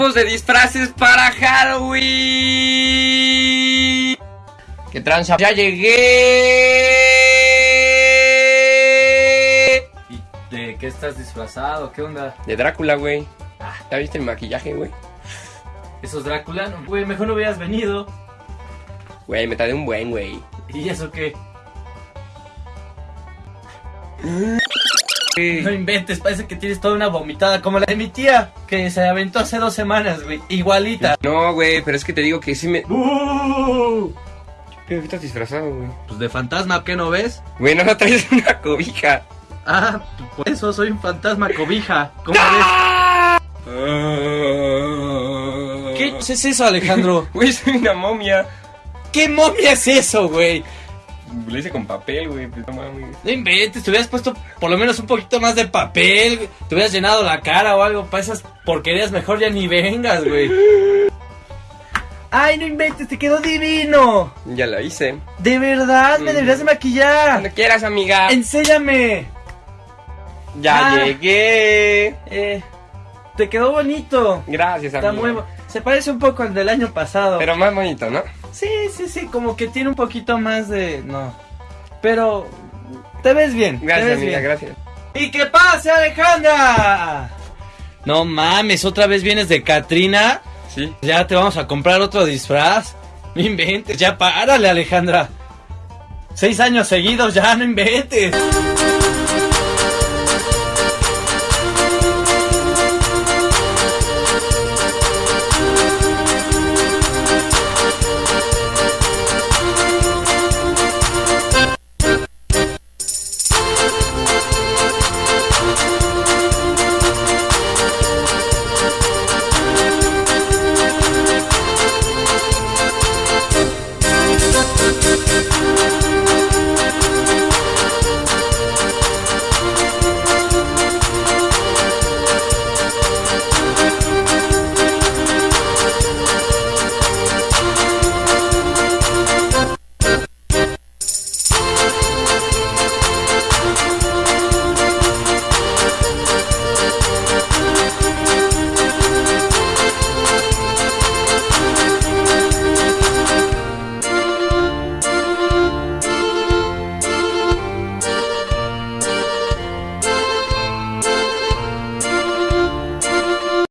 tipos de disfraces para Halloween. ¿Qué tranza? ¡Ya llegué! ¿Y de qué estás disfrazado? ¿Qué onda? De Drácula, güey. ¿Ya viste el maquillaje, güey? ¿Esos Drácula? No, Güey, mejor no hubieras venido. Güey, me tardé un buen, güey. ¿Y eso qué? No inventes, parece que tienes toda una vomitada como la de mi tía, que se aventó hace dos semanas, güey. Igualita. No, güey, pero es que te digo que sí me... ¡Uh! ¿Qué estás disfrazado, güey? Pues de fantasma, ¿qué no ves? Güey, no, no traes una cobija. Ah, por eso soy un fantasma cobija. ¿Cómo ves? ¿Qué es eso, Alejandro? Güey, soy una momia. ¿Qué momia es eso, güey? Lo hice con papel, güey. Pues no mames. No inventes, te hubieras puesto por lo menos un poquito más de papel, güey. te hubieras llenado la cara o algo para esas porquerías, mejor ya ni vengas, güey. ¡Ay, no inventes, te quedó divino! Ya la hice. De verdad, me Mm. deberías de maquillar. Cuando quieras, amiga. Enséñame. Ya Ah. llegué. Eh, te quedó bonito. Gracias, amiga. Está muy Se parece un poco al del año pasado. Pero más bonito, ¿no? Sí, sí, sí, como que tiene un poquito más de... No. Pero... Te ves bien. Gracias, ves amiga, bien. gracias. ¿Y qué pasa, Alejandra? No mames, otra vez vienes de Katrina. Sí. Ya te vamos a comprar otro disfraz. No inventes, ya párale, Alejandra. Seis años seguidos, ya no inventes.